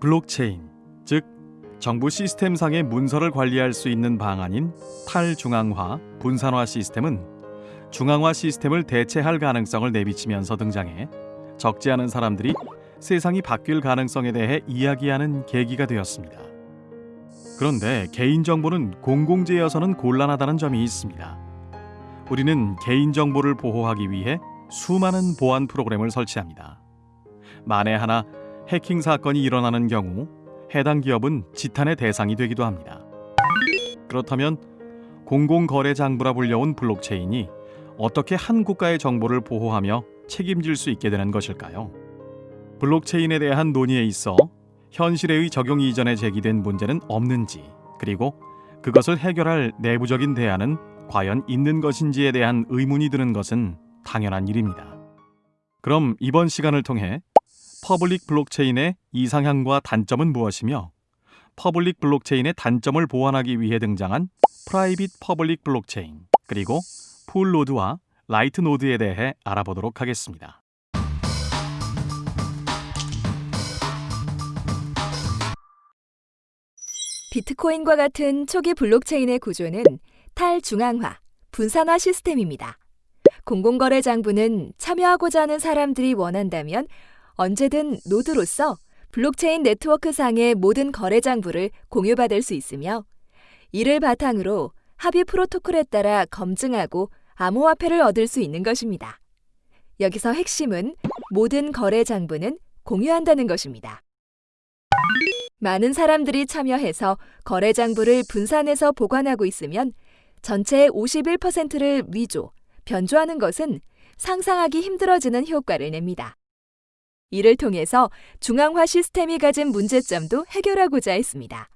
블록체인, 즉 정부 시스템상의 문서를 관리할 수 있는 방안인 탈중앙화, 분산화 시스템은 중앙화 시스템을 대체할 가능성을 내비치면서 등장해 적지 않은 사람들이 세상이 바뀔 가능성에 대해 이야기하는 계기가 되었습니다. 그런데 개인정보는 공공재여서는 곤란하다는 점이 있습니다. 우리는 개인정보를 보호하기 위해 수많은 보안 프로그램을 설치합니다. 만에 하나 해킹 사건이 일어나는 경우 해당 기업은 지탄의 대상이 되기도 합니다. 그렇다면 공공거래 장부라 불려온 블록체인이 어떻게 한 국가의 정보를 보호하며 책임질 수 있게 되는 것일까요? 블록체인에 대한 논의에 있어 현실의 적용 이전에 제기된 문제는 없는지 그리고 그것을 해결할 내부적인 대안은 과연 있는 것인지에 대한 의문이 드는 것은 당연한 일입니다. 그럼 이번 시간을 통해 public 블록체인의 이상향과 단점은 무엇이며 public 블록체인의 단점을 보완하기 위해 등장한 private public 블록체인 그리고 full node와 light node에 대해 알아보도록 하겠습니다. 비트코인과 같은 초기 블록체인의 구조는 탈중앙화, 분산화 시스템입니다. 공공거래 장부는 참여하고자 하는 사람들이 원한다면 언제든 노드로서 블록체인 네트워크상의 모든 거래 장부를 공유받을 수 있으며 이를 바탕으로 합의 프로토콜에 따라 검증하고 암호화폐를 얻을 수 있는 것입니다. 여기서 핵심은 모든 거래 장부는 공유한다는 것입니다. 많은 사람들이 참여해서 거래 장부를 분산해서 보관하고 있으면 전체의 51%를 위조, 변조하는 것은 상상하기 힘들어지는 효과를 냅니다. 이를 통해서 중앙화 시스템이 가진 문제점도 해결하고자 했습니다.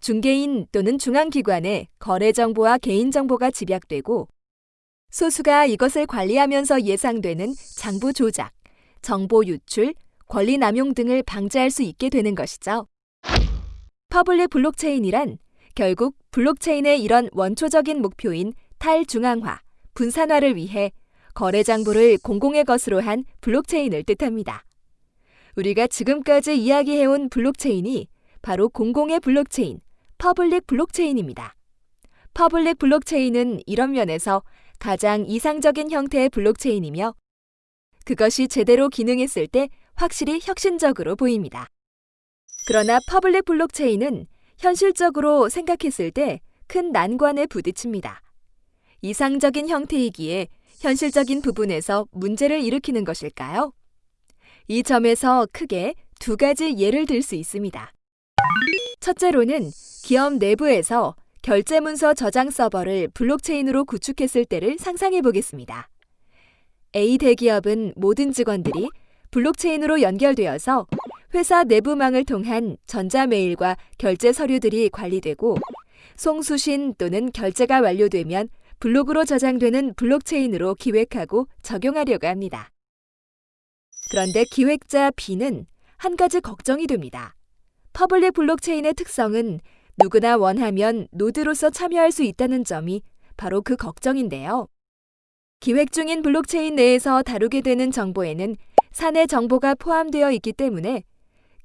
중개인 또는 중앙기관에 거래 정보와 개인 정보가 집약되고 소수가 이것을 관리하면서 예상되는 장부 조작, 정보 유출, 권리 남용 등을 방지할 수 있게 되는 것이죠. public 블록체인이란 결국 블록체인의 이런 원초적인 목표인 탈중앙화, 분산화를 위해 거래 장부를 공공의 것으로 한 블록체인을 뜻합니다. 우리가 지금까지 이야기해온 블록체인이 바로 공공의 블록체인, public 블록체인입니다. public 블록체인은 이런 면에서 가장 이상적인 형태의 블록체인이며 그것이 제대로 기능했을 때 확실히 혁신적으로 보입니다. 그러나 public 블록체인은 현실적으로 생각했을 때 큰 난관에 부딪힙니다. 이상적인 형태이기에 현실적인 부분에서 문제를 일으키는 것일까요? 이 점에서 크게 두 가지 예를 들 수 있습니다. 첫째로는 기업 내부에서 결제 문서 저장 서버를 블록체인으로 구축했을 때를 상상해 보겠습니다. A 대기업은 모든 직원들이 블록체인으로 연결되어서 회사 내부망을 통한 전자메일과 결제 서류들이 관리되고 송수신 또는 결제가 완료되면 블록으로 저장되는 블록체인으로 기획하고 적용하려고 합니다. 그런데 기획자 B는 한 가지 걱정이 됩니다. public 블록체인의 특성은 누구나 원하면 노드로서 참여할 수 있다는 점이 바로 그 걱정인데요. 기획 중인 블록체인 내에서 다루게 되는 정보에는 사내 정보가 포함되어 있기 때문에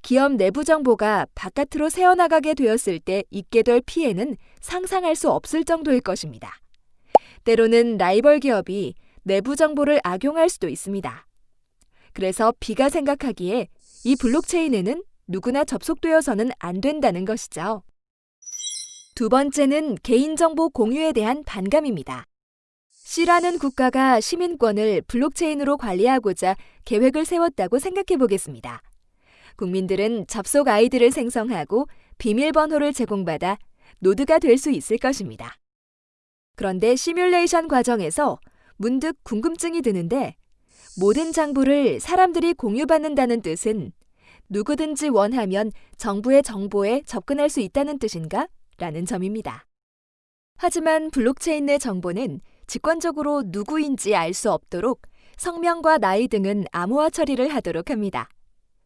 기업 내부 정보가 바깥으로 새어나가게 되었을 때 있게 될 피해는 상상할 수 없을 정도일 것입니다. 때로는 라이벌 기업이 내부 정보를 악용할 수도 있습니다. 그래서 B가 생각하기에 이 블록체인에는 누구나 접속되어서는 안 된다는 것이죠. 두 번째는 개인정보 공유에 대한 반감입니다. C라는 국가가 시민권을 블록체인으로 관리하고자 계획을 세웠다고 생각해 보겠습니다. 국민들은 접속 아이디를 생성하고 비밀번호를 제공받아 노드가 될 수 있을 것입니다. 그런데 시뮬레이션 과정에서 문득 궁금증이 드는데 모든 장부를 사람들이 공유받는다는 뜻은 누구든지 원하면 정부의 정보에 접근할 수 있다는 뜻인가? 라는 점입니다. 하지만 블록체인 내 정보는 직관적으로 누구인지 알 수 없도록 성명과 나이 등은 암호화 처리를 하도록 합니다.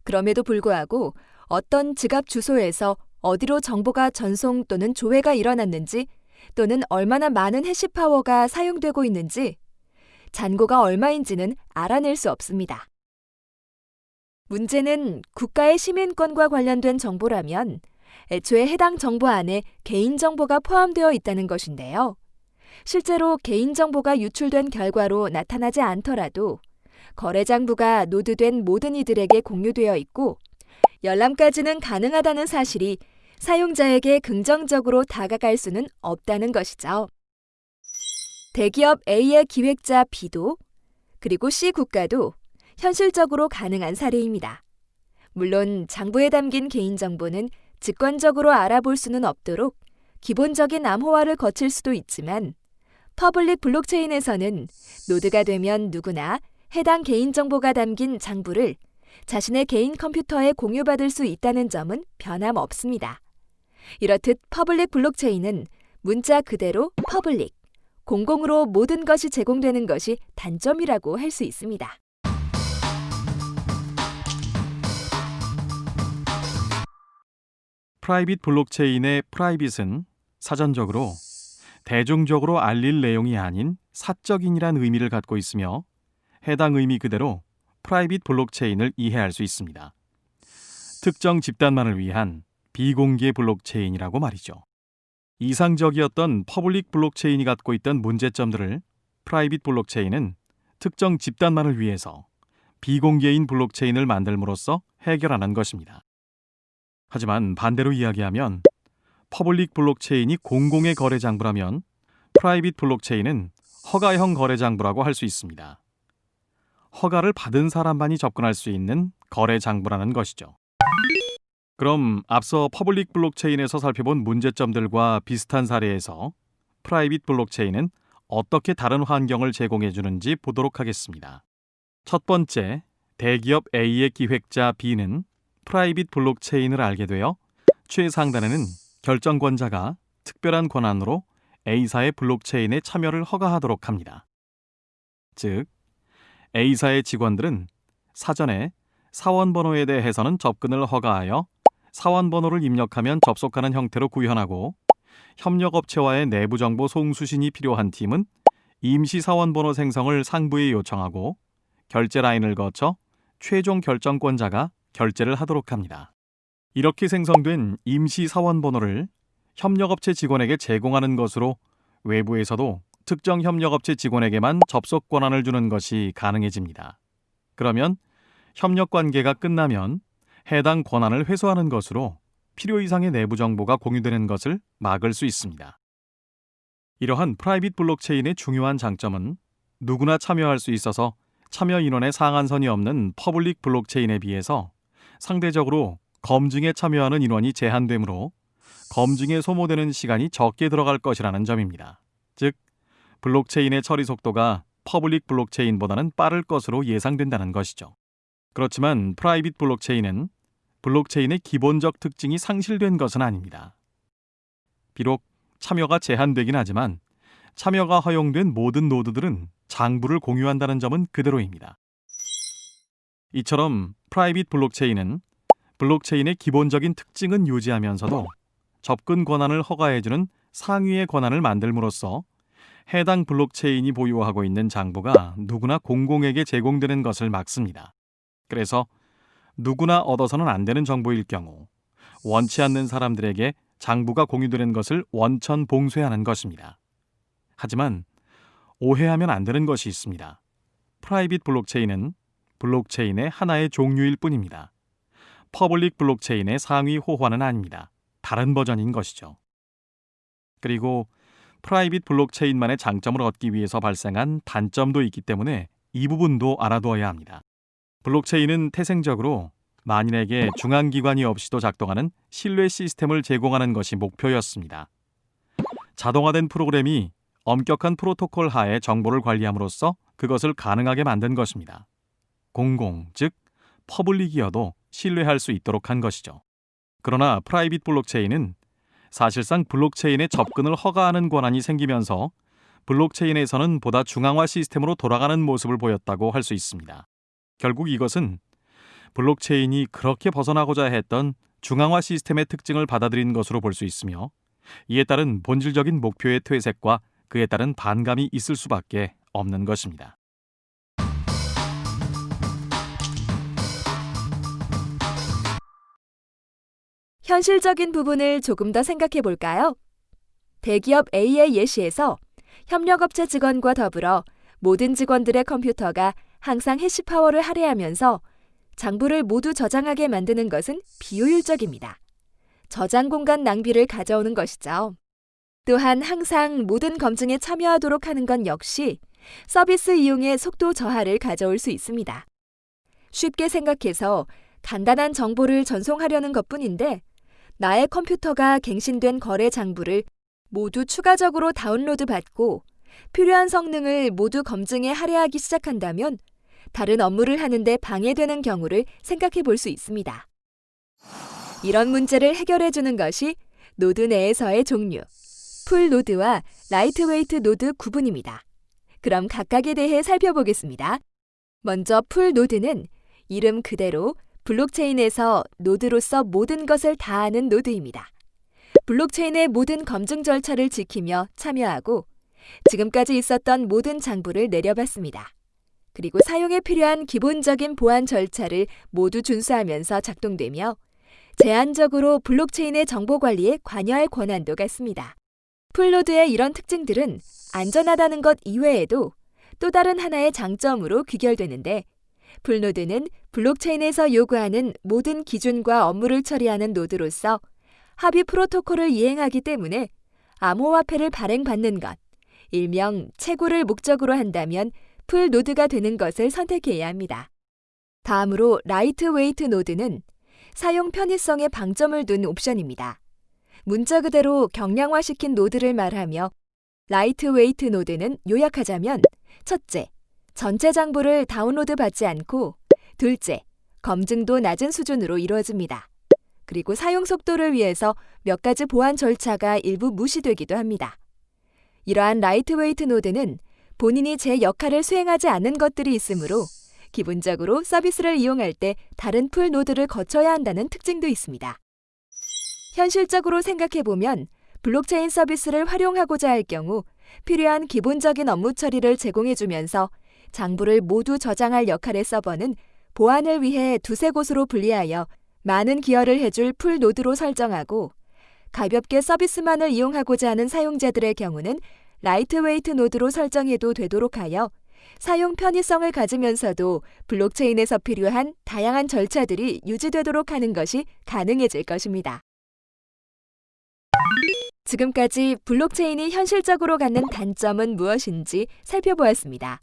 그럼에도 불구하고 어떤 지갑 주소에서 어디로 정보가 전송 또는 조회가 일어났는지 또는 얼마나 많은 해시 파워가 사용되고 있는지 잔고가 얼마인지는 알아낼 수 없습니다. 문제는 국가의 시민권과 관련된 정보라면 애초에 해당 정보 안에 개인정보가 포함되어 있다는 것인데요. 실제로 개인정보가 유출된 결과로 나타나지 않더라도 거래장부가 노드된 모든 이들에게 공유되어 있고 열람까지는 가능하다는 사실이 사용자에게 긍정적으로 다가갈 수는 없다는 것이죠. 대기업 A의 기획자 B도 그리고 C 국가도 현실적으로 가능한 사례입니다. 물론 장부에 담긴 개인정보는 직관적으로 알아볼 수는 없도록 기본적인 암호화를 거칠 수도 있지만 public 블록체인에서는 노드가 되면 누구나 해당 개인정보가 담긴 장부를 자신의 개인 컴퓨터에 공유받을 수 있다는 점은 변함없습니다. 이렇듯 public 블록체인은 문자 그대로 public, 공공으로 모든 것이 제공되는 것이 단점이라고 할 수 있습니다. private 블록체인의 private은 사전적으로 대중적으로 알릴 내용이 아닌 사적인이란 의미를 갖고 있으며 해당 의미 그대로 private 블록체인을 이해할 수 있습니다. 특정 집단만을 위한 비공개 블록체인이라고 말이죠. 이상적이었던 public 블록체인이 갖고 있던 문제점들을 private 블록체인은 특정 집단만을 위해서 비공개인 블록체인을 만듦으로써 해결하는 것입니다. 하지만 반대로 이야기하면 public 블록체인이 공공의 거래 장부라면 private 블록체인은 허가형 거래 장부라고 할 수 있습니다. 허가를 받은 사람만이 접근할 수 있는 거래 장부라는 것이죠. 그럼 앞서 public 블록체인에서 살펴본 문제점들과 비슷한 사례에서 private 블록체인은 어떻게 다른 환경을 제공해 주는지 보도록 하겠습니다. 첫 번째, 대기업 A의 기획자 B는 private 블록체인을 알게 되어 최상단에는 결정권자가 특별한 권한으로 A사의 블록체인에 참여를 허가하도록 합니다. 즉, A사의 직원들은 사전에 사원 번호에 대해서는 접근을 허가하여 사원 번호를 입력하면 접속하는 형태로 구현하고 협력업체와의 내부 정보 송수신이 필요한 팀은 임시 사원 번호 생성을 상부에 요청하고 결제 라인을 거쳐 최종 결정권자가 결재를 하도록 합니다. 이렇게 생성된 임시 사원 번호를 협력업체 직원에게 제공하는 것으로 외부에서도 특정 협력업체 직원에게만 접속 권한을 주는 것이 가능해집니다. 그러면 협력 관계가 끝나면 해당 권한을 회수하는 것으로 필요 이상의 내부 정보가 공유되는 것을 막을 수 있습니다. 이러한 private 블록체인의 중요한 장점은 누구나 참여할 수 있어서 참여 인원의 상한선이 없는 public 블록체인에 비해서 상대적으로 검증에 참여하는 인원이 제한되므로 검증에 소모되는 시간이 적게 들어갈 것이라는 점입니다. 즉, 블록체인의 처리 속도가 public 블록체인보다는 빠를 것으로 예상된다는 것이죠. 그렇지만 private 블록체인은 블록체인의 기본적 특징이 상실된 것은 아닙니다. 비록 참여가 제한되긴 하지만 참여가 허용된 모든 노드들은 장부를 공유한다는 점은 그대로입니다. 이처럼 private 블록체인은 블록체인의 기본적인 특징은 유지하면서도 접근 권한을 허가해주는 상위의 권한을 만듦으로써 해당 블록체인이 보유하고 있는 장부가 누구나 공공에게 제공되는 것을 막습니다. 그래서 누구나 얻어서는 안 되는 정보일 경우 원치 않는 사람들에게 장부가 공유되는 것을 원천 봉쇄하는 것입니다. 하지만 오해하면 안 되는 것이 있습니다. private 블록체인은 블록체인의 하나의 종류일 뿐입니다. public 블록체인의 상위 호환은 아닙니다. 다른 버전인 것이죠. 그리고 private 블록체인만의 장점을 얻기 위해서 발생한 단점도 있기 때문에 이 부분도 알아두어야 합니다. 블록체인은 태생적으로 만인에게 중앙기관이 없이도 작동하는 신뢰 시스템을 제공하는 것이 목표였습니다. 자동화된 프로그램이 엄격한 프로토콜 하에 정보를 관리함으로써 그것을 가능하게 만든 것입니다. 공공, 즉 public이어도 신뢰할 수 있도록 한 것이죠. 그러나 private 블록체인은 사실상 블록체인에 접근을 허가하는 권한이 생기면서 블록체인에서는 보다 중앙화 시스템으로 돌아가는 모습을 보였다고 할 수 있습니다. 결국 이것은 블록체인이 그렇게 벗어나고자 했던 중앙화 시스템의 특징을 받아들인 것으로 볼 수 있으며 이에 따른 본질적인 목표의 퇴색과 그에 따른 반감이 있을 수밖에 없는 것입니다. 현실적인 부분을 조금 더 생각해 볼까요? 대기업 A의 예시에서 협력업체 직원과 더불어 모든 직원들의 컴퓨터가 항상 해시파워를 할애하면서 장부를 모두 저장하게 만드는 것은 비효율적입니다. 저장 공간 낭비를 가져오는 것이죠. 또한 항상 모든 검증에 참여하도록 하는 건 역시 서비스 이용의 속도 저하를 가져올 수 있습니다. 쉽게 생각해서 간단한 정보를 전송하려는 것 뿐인데 나의 컴퓨터가 갱신된 거래 장부를 모두 추가적으로 다운로드 받고 필요한 성능을 모두 검증에 할애하기 시작한다면 다른 업무를 하는데 방해되는 경우를 생각해 볼 수 있습니다. 이런 문제를 해결해 주는 것이 노드 내에서의 종류, full 노드와 lightweight 노드 구분입니다. 그럼 각각에 대해 살펴보겠습니다. 먼저 full 노드는 이름 그대로 블록체인에서 노드로서 모든 것을 다 하는 노드입니다. 블록체인의 모든 검증 절차를 지키며 참여하고 지금까지 있었던 모든 장부를 내려받습니다. 그리고 사용에 필요한 기본적인 보안 절차를 모두 준수하면서 작동되며 제한적으로 블록체인의 정보 관리에 관여할 권한도 갖습니다. full node의 이런 특징들은 안전하다는 것 이외에도 또 다른 하나의 장점으로 귀결되는데 full node는 블록체인에서 요구하는 모든 기준과 업무를 처리하는 노드로서 합의 프로토콜을 이행하기 때문에 암호화폐를 발행받는 것, 일명 채굴을 목적으로 한다면 full node가 되는 것을 선택해야 합니다. 다음으로 lightweight node는 사용 편의성에 방점을 둔 옵션입니다. 문자 그대로 경량화시킨 노드를 말하며 lightweight node는 요약하자면 첫째, 전체 장부를 다운로드 받지 않고 둘째, 검증도 낮은 수준으로 이루어집니다. 그리고 사용 속도를 위해서 몇 가지 보안 절차가 일부 무시되기도 합니다. 이러한 lightweight node는 본인이 제 역할을 수행하지 않는 것들이 있으므로 기본적으로 서비스를 이용할 때 다른 full node를 거쳐야 한다는 특징도 있습니다. 현실적으로 생각해보면 블록체인 서비스를 활용하고자 할 경우 필요한 기본적인 업무 처리를 제공해주면서 장부를 모두 저장할 역할의 서버는 보안을 위해 두세 곳으로 분리하여 많은 기여를 해줄 full node로 설정하고 가볍게 서비스만을 이용하고자 하는 사용자들의 경우는 lightweight node로 설정해도 되도록 하여 사용 편의성을 가지면서도 블록체인에서 필요한 다양한 절차들이 유지되도록 하는 것이 가능해질 것입니다. 지금까지 블록체인이 현실적으로 갖는 단점은 무엇인지 살펴보았습니다.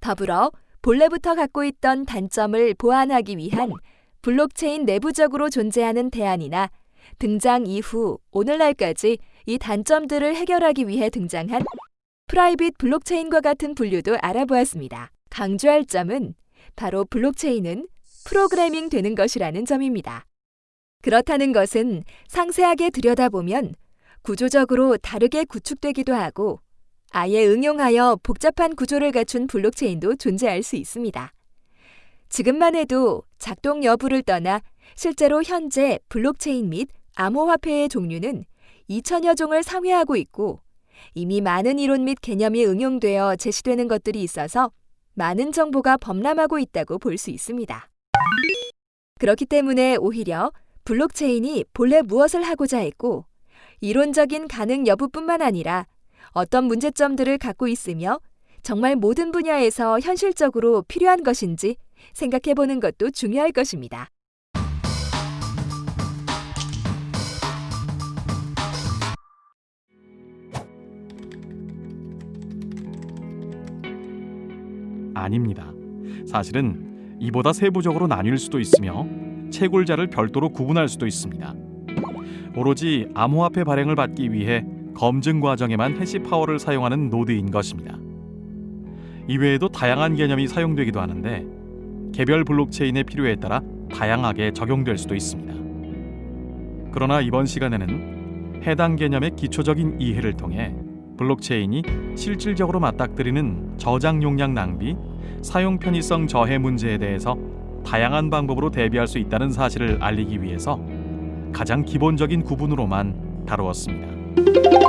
더불어 본래부터 갖고 있던 단점을 보완하기 위한 블록체인 내부적으로 존재하는 대안이나 등장 이후 오늘날까지 이 단점들을 해결하기 위해 등장한 private 블록체인과 같은 분류도 알아보았습니다. 강조할 점은 바로 블록체인은 프로그래밍 되는 것이라는 점입니다. 그렇다는 것은 상세하게 들여다보면 구조적으로 다르게 구축되기도 하고 아예 응용하여 복잡한 구조를 갖춘 블록체인도 존재할 수 있습니다. 지금만 해도 작동 여부를 떠나 실제로 현재 블록체인 및 암호화폐의 종류는 2천여 종을 상회하고 있고 이미 많은 이론 및 개념이 응용되어 제시되는 것들이 있어서 많은 정보가 범람하고 있다고 볼 수 있습니다. 그렇기 때문에 오히려 블록체인이 본래 무엇을 하고자 했고 이론적인 가능 여부뿐만 아니라 어떤 문제점들을 갖고 있으며 정말 모든 분야에서 현실적으로 필요한 것인지 생각해 보는 것도 중요할 것입니다. 아닙니다. 사실은 이보다 세부적으로 나뉠 수도 있으며 채굴자를 별도로 구분할 수도 있습니다. 오로지 암호화폐 발행을 받기 위해 검증 과정에만 hash power를 사용하는 노드인 것입니다. 이외에도 다양한 개념이 사용되기도 하는데 개별 블록체인의 필요에 따라 다양하게 적용될 수도 있습니다. 그러나 이번 시간에는 해당 개념의 기초적인 이해를 통해 블록체인이 실질적으로 맞닥뜨리는 저장 용량 낭비, 사용 편의성 저해 문제에 대해서 다양한 방법으로 대비할 수 있다는 사실을 알리기 위해서 가장 기본적인 구분으로만 다루었습니다.